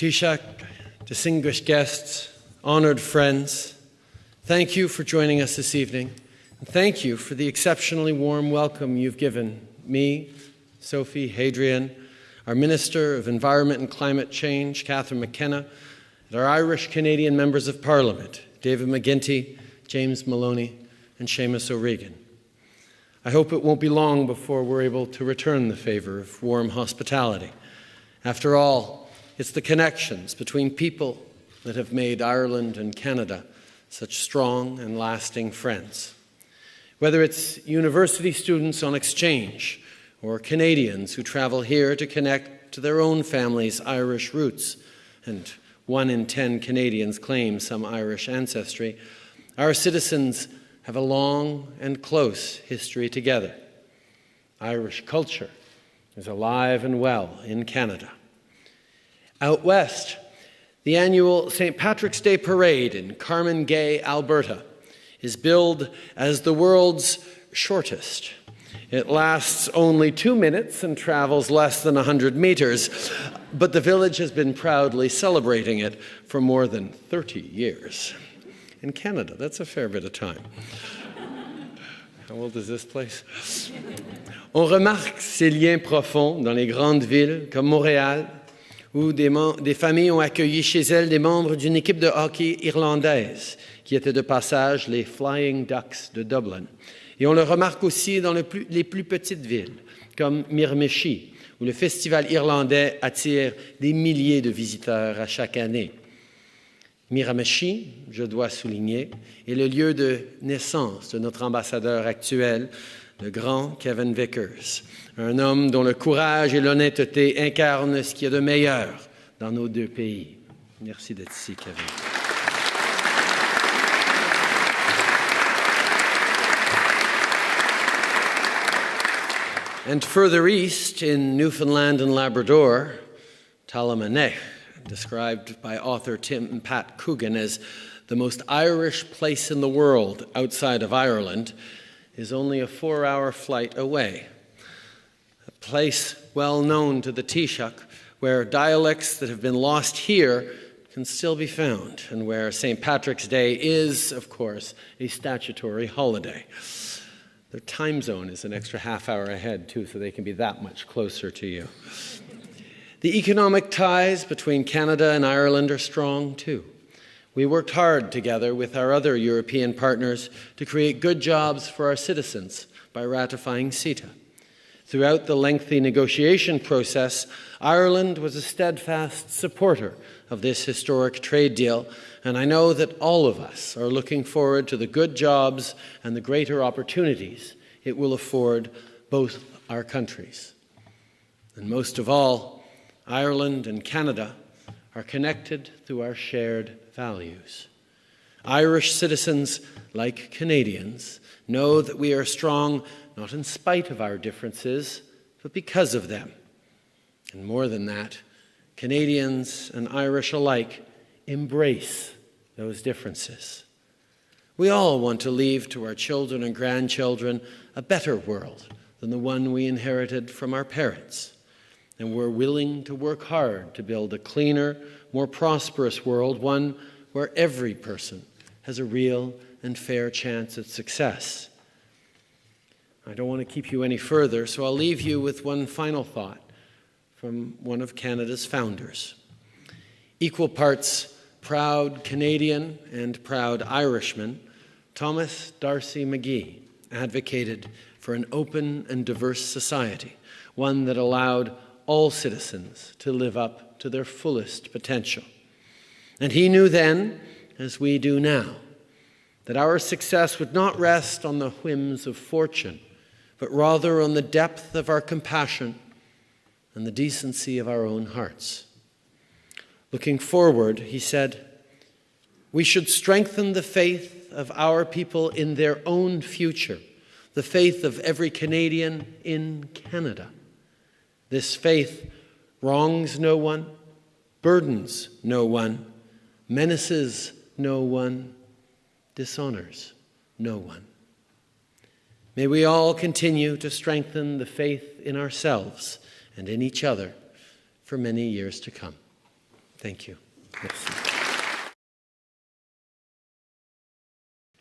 Taoiseach, distinguished guests, honored friends, thank you for joining us this evening. And thank you for the exceptionally warm welcome you've given me, Sophie, Hadrien, our Minister of Environment and Climate Change, Catherine McKenna, and our Irish Canadian members of Parliament, David McGuinty, James Maloney, and Seamus O'Regan. I hope it won't be long before we're able to return the favor of warm hospitality. After all, it's the connections between people that have made Ireland and Canada such strong and lasting friends. Whether it's university students on exchange or Canadians who travel here to connect to their own family's Irish roots, and one in ten Canadians claim some Irish ancestry, our citizens have a long and close history together. Irish culture is alive and well in Canada. Out west, the annual St. Patrick's Day Parade in Carmangay, Alberta, is billed as the world's shortest. It lasts only two minutes and travels less than 100 meters, but the village has been proudly celebrating it for more than 30 years. In Canada, that's a fair bit of time. How old is this place? On remarque ces liens profonds dans les grandes villes comme Montréal, où des, familles ont accueilli chez elles des membres d'une équipe de hockey irlandaise qui était de passage les Flying Ducks de Dublin. Et on le remarque aussi dans les plus petites villes, comme Miramichi, où le festival irlandais attire des milliers de visiteurs à chaque année. Miramichi, je dois souligner, est le lieu de naissance de notre ambassadeur actuel, le grand Kevin Vickers, un homme dont le courage et l'honnêteté incarnent ce qu'il y a de meilleur dans nos deux pays. Merci d'être ici, Kevin. And further east in Newfoundland and Labrador, Talamh an Éisc, described by author Tim Pat Coogan as the most Irish place in the world outside of Ireland, is only a four hour flight away. A place well known to the Taoiseach, where dialects that have been lost here can still be found, and where St. Patrick's Day is, of course, a statutory holiday. Their time zone is an extra half hour ahead, too, so they can be that much closer to you. The economic ties between Canada and Ireland are strong, too. We worked hard together with our other European partners to create good jobs for our citizens by ratifying CETA. Throughout the lengthy negotiation process, Ireland was a steadfast supporter of this historic trade deal, and I know that all of us are looking forward to the good jobs and the greater opportunities it will afford both our countries. And most of all, Ireland and Canada are connected through our shared values. Irish citizens, like Canadians, know that we are strong not in spite of our differences, but because of them. And more than that, Canadians and Irish alike embrace those differences. We all want to leave to our children and grandchildren a better world than the one we inherited from our parents. And we're willing to work hard to build a cleaner, more prosperous world, one where every person has a real and fair chance at success. I don't want to keep you any further, so I'll leave you with one final thought from one of Canada's founders. Equal parts proud Canadian and proud Irishman, Thomas D'Arcy McGee advocated for an open and diverse society, one that allowed all citizens to live up to their fullest potential. And he knew then, as we do now, that our success would not rest on the whims of fortune, but rather on the depth of our compassion and the decency of our own hearts. Looking forward, he said, we should strengthen the faith of our people in their own future, the faith of every Canadian in Canada. This faith wrongs no one, burdens no one, menaces no one, dishonors no one. May we all continue to strengthen the faith in ourselves and in each other for many years to come. Thank you. Merci.